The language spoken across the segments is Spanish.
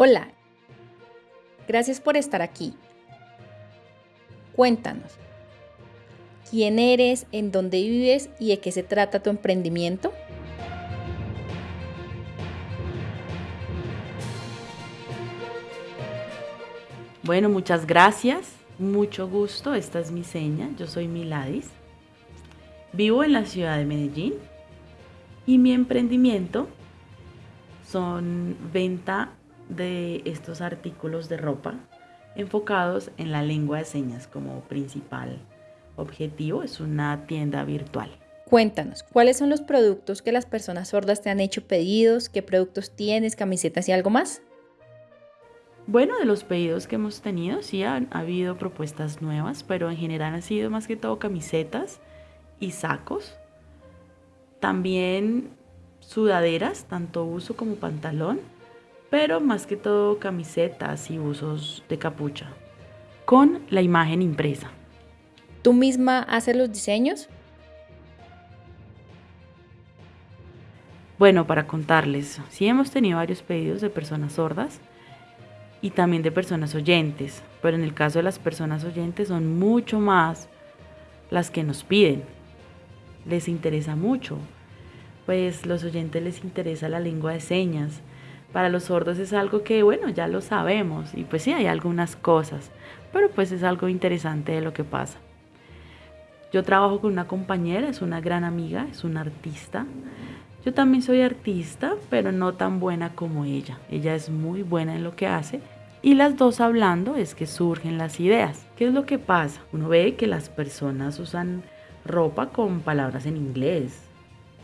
Hola, gracias por estar aquí. Cuéntanos, ¿quién eres, en dónde vives y de qué se trata tu emprendimiento? Bueno, muchas gracias, mucho gusto, esta es mi seña, yo soy Miladis, vivo en la ciudad de Medellín. Y mi emprendimiento son venta de estos artículos de ropa enfocados en la lengua de señas como principal objetivo. Es una tienda virtual. Cuéntanos, ¿cuáles son los productos que las personas sordas te han hecho pedidos? ¿Qué productos tienes, camisetas y algo más? Bueno, de los pedidos que hemos tenido, sí han ha habido propuestas nuevas, pero en general han sido más que todo camisetas y sacos. También sudaderas, tanto uso como pantalón pero más que todo camisetas y usos de capucha, con la imagen impresa. ¿Tú misma haces los diseños? Bueno, para contarles, sí hemos tenido varios pedidos de personas sordas y también de personas oyentes, pero en el caso de las personas oyentes son mucho más las que nos piden. Les interesa mucho, pues los oyentes les interesa la lengua de señas, para los sordos es algo que, bueno, ya lo sabemos y pues sí, hay algunas cosas, pero pues es algo interesante de lo que pasa. Yo trabajo con una compañera, es una gran amiga, es una artista. Yo también soy artista, pero no tan buena como ella. Ella es muy buena en lo que hace y las dos hablando es que surgen las ideas. ¿Qué es lo que pasa? Uno ve que las personas usan ropa con palabras en inglés,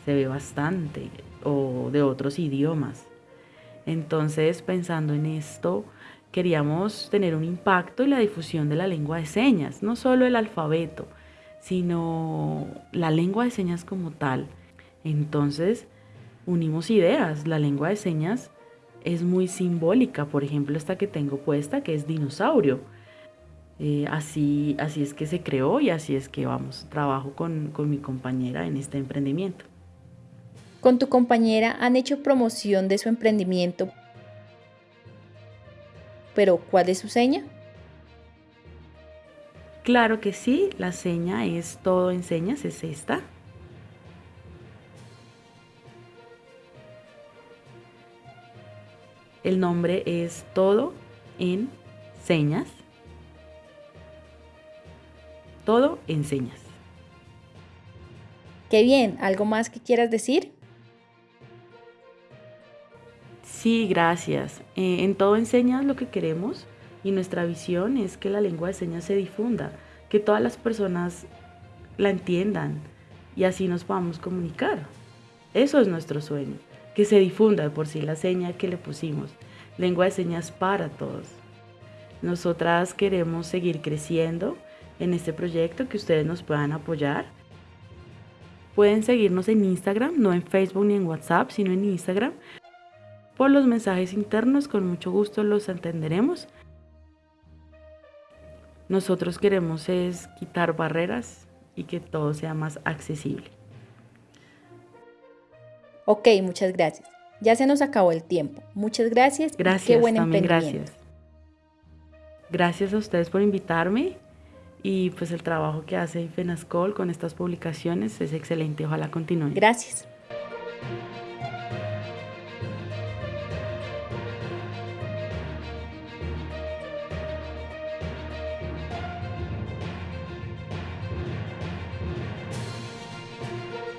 se ve bastante, o de otros idiomas. Entonces, pensando en esto, queríamos tener un impacto en la difusión de la lengua de señas, no solo el alfabeto, sino la lengua de señas como tal. Entonces, unimos ideas. La lengua de señas es muy simbólica, por ejemplo, esta que tengo puesta, que es dinosaurio. Eh, así, así es que se creó y así es que vamos, trabajo con, con mi compañera en este emprendimiento. Con tu compañera han hecho promoción de su emprendimiento, pero ¿cuál es su seña? Claro que sí, la seña es todo en señas, es esta. El nombre es todo en señas. Todo en señas. Qué bien, ¿algo más que quieras decir? Sí, gracias. Eh, en todo enseñas lo que queremos y nuestra visión es que la lengua de señas se difunda, que todas las personas la entiendan y así nos podamos comunicar. Eso es nuestro sueño, que se difunda por sí la seña que le pusimos, lengua de señas para todos. Nosotras queremos seguir creciendo en este proyecto, que ustedes nos puedan apoyar. Pueden seguirnos en Instagram, no en Facebook ni en WhatsApp, sino en Instagram, por los mensajes internos, con mucho gusto los entenderemos. Nosotros queremos es quitar barreras y que todo sea más accesible. Ok, muchas gracias. Ya se nos acabó el tiempo. Muchas gracias. Gracias, qué buen también gracias. Gracias a ustedes por invitarme y pues el trabajo que hace FENASCOL con estas publicaciones es excelente. Ojalá continúe. Gracias.